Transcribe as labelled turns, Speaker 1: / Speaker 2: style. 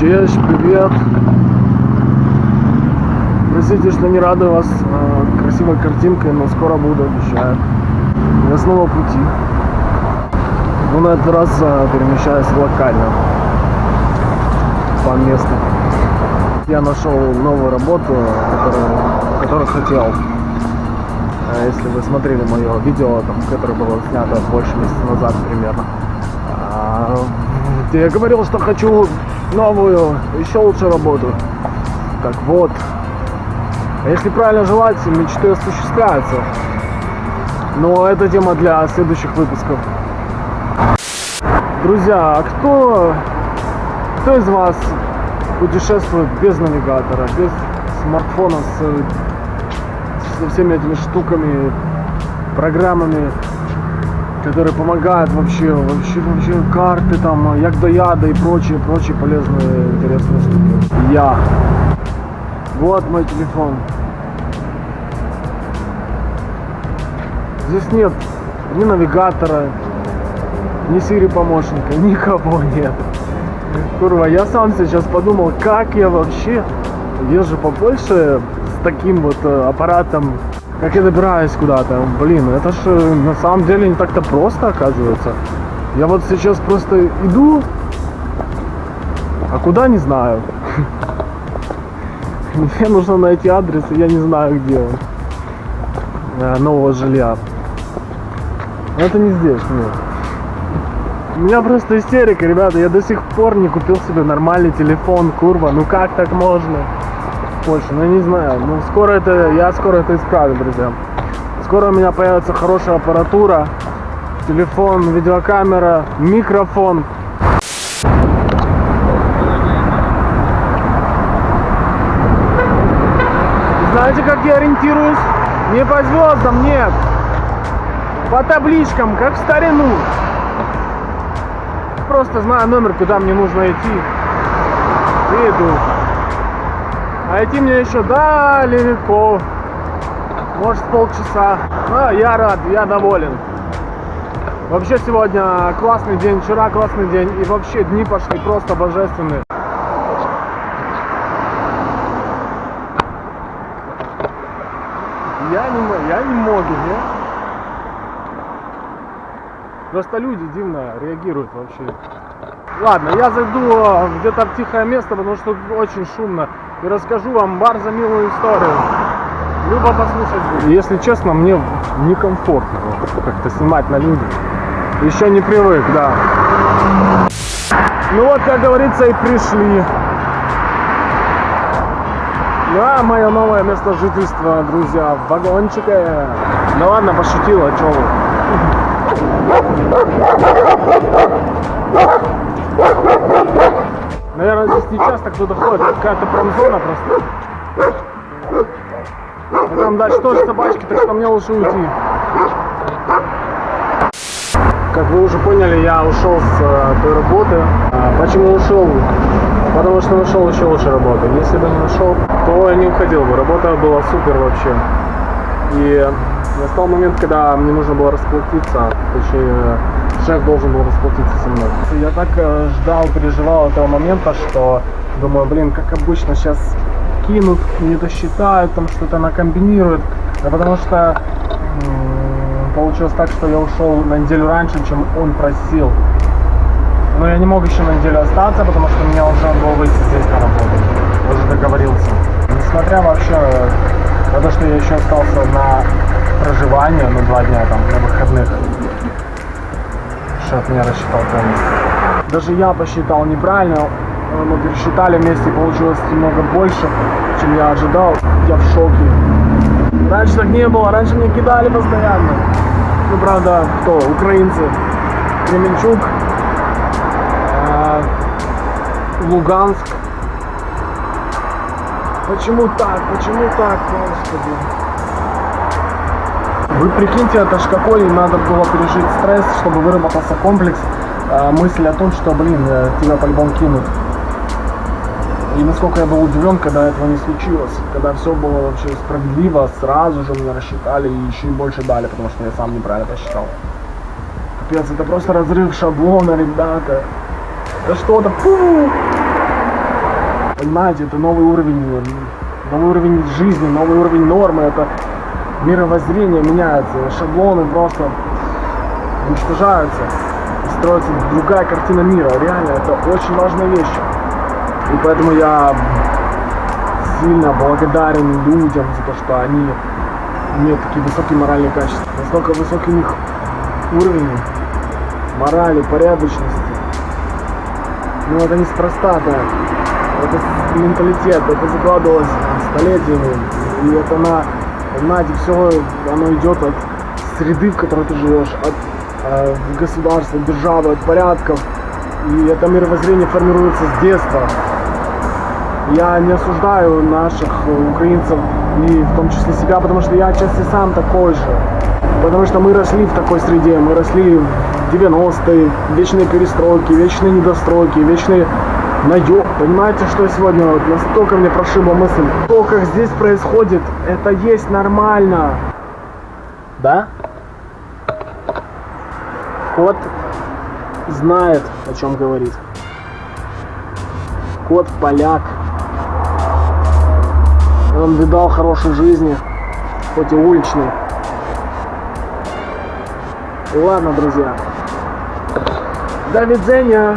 Speaker 1: Чеш, привет. Простите, что не радую вас э, красивой картинкой, но скоро буду, обещаю. Я снова в пути. Но на этот раз э, перемещаюсь локально. По месту. Я нашел новую работу, которую, которую хотел. Э, Если вы смотрели мое видео, там, которое было снято больше месяца назад примерно, а, где я говорил, что хочу новую, еще лучше работу. Так вот, а если правильно желать, мечты осуществляются. Но это тема для следующих выпусков. Друзья, а кто, кто из вас путешествует без навигатора, без смартфона с, со всеми этими штуками, программами, которые помогают вообще, вообще, вообще карты там, як до яда и прочие, прочие полезные, интересные штуки. Я. Вот мой телефон. Здесь нет ни навигатора, ни Siri помощника, никого нет. Курва, я сам сейчас подумал, как я вообще езжу по Польше с таким вот э, аппаратом, как я добираюсь куда-то. Блин, это же на самом деле не так-то просто оказывается. Я вот сейчас просто иду, а куда не знаю. Мне нужно найти адрес, и я не знаю, где он. Э, Нового жилья. Но это не здесь, нет. У меня просто истерика, ребята. Я до сих пор не купил себе нормальный телефон, курва. Ну как так можно? В Польше, ну не знаю. Ну скоро это, я скоро это исправлю, друзья. Скоро у меня появится хорошая аппаратура. Телефон, видеокамера, микрофон. Знаете, как я ориентируюсь? Не по звездам, нет. По табличкам, как в старину. Просто знаю номер, куда мне нужно идти. И иду. А идти мне еще далеко. Может полчаса. Но я рад, я доволен. Вообще сегодня классный день, вчера классный день. И вообще дни пошли просто божественные. Я не, я не могу, не? Просто люди дивно реагируют вообще. Ладно, я зайду э, где-то в тихое место, потому что очень шумно. И расскажу вам бар за милую историю. Любо послушать. Если честно, мне некомфортно как-то снимать на людях. Еще не привык, да. Ну вот, как говорится, и пришли. Да, мое новое место жительства, друзья, в вагончике. Ну ладно, пошутил, а чё вы? Наверное, здесь не часто кто-то ходит, какая-то промзона просто. А там дальше тоже собачки, так что мне лучше уйти. Как вы уже поняли, я ушел с э, той работы. А почему ушел? Потому что нашел еще лучше работу. Если бы не нашел, то я не уходил бы. Работа была супер вообще. И настал момент, когда мне нужно было расплатиться. Точнее, шеф должен был расплатиться со мной. Я так э, ждал, переживал этого момента, что думаю, блин, как обычно, сейчас кинут, не досчитают, там что-то накомбинируют. Да потому что получилось так, что я ушел на неделю раньше, чем он просил. Но я не мог еще на неделю остаться, потому что меня уже было выйти здесь на работу. Уже договорился. Несмотря вообще на то, что я еще остался на проживание, ну два дня там, на выходных. Шеф меня рассчитал полностью. Даже я посчитал неправильно. э, Мы пересчитали вместе, получилось немного больше, чем я ожидал. Я в шоке. Раньше так не было, раньше мне кидали постоянно. Ну, правда, кто? Украинцы. Кременчук, э, Луганск. Почему так? Почему так, господи? Вы прикиньте, это ж какой надо было пережить стресс, чтобы выработался комплекс э, мысли о том, что, блин, э, тебя по-любому кинут. И насколько я был удивлен, когда этого не случилось, когда все было вообще справедливо, сразу же мне рассчитали и еще и больше дали, потому что я сам неправильно посчитал. Капец, это просто разрыв шаблона, ребята. Это что-то! Понимаете, это новый уровень, новый уровень жизни, новый уровень нормы, это мировоззрение меняется, шаблоны просто уничтожаются, строится другая картина мира. Реально, это очень важная вещь. И поэтому я сильно благодарен людям за то, что они имеют такие высокие моральные качества. Настолько высокий у них уровень морали, порядочности. Ну это неспроста, да. Это менталитет, это закладывалось столетиями. И это на, понимаете, все оно идет от среды, в которой ты живешь, от э, государства, державы, от порядков. И это мировоззрение формируется с детства. Я не осуждаю наших украинцев и в том числе себя, потому что я отчасти сам такой же. Потому что мы росли в такой среде, мы росли в 90-е, вечные перестройки, вечные недостройки, вечные наеб. Понимаете, что сегодня вот настолько мне прошибла мысль, то, как здесь происходит, это есть нормально. Да? Кот знает, о чем говорит. Кот поляк. Он видал хорошей жизни, хоть и уличной. Ладно, друзья. До видения.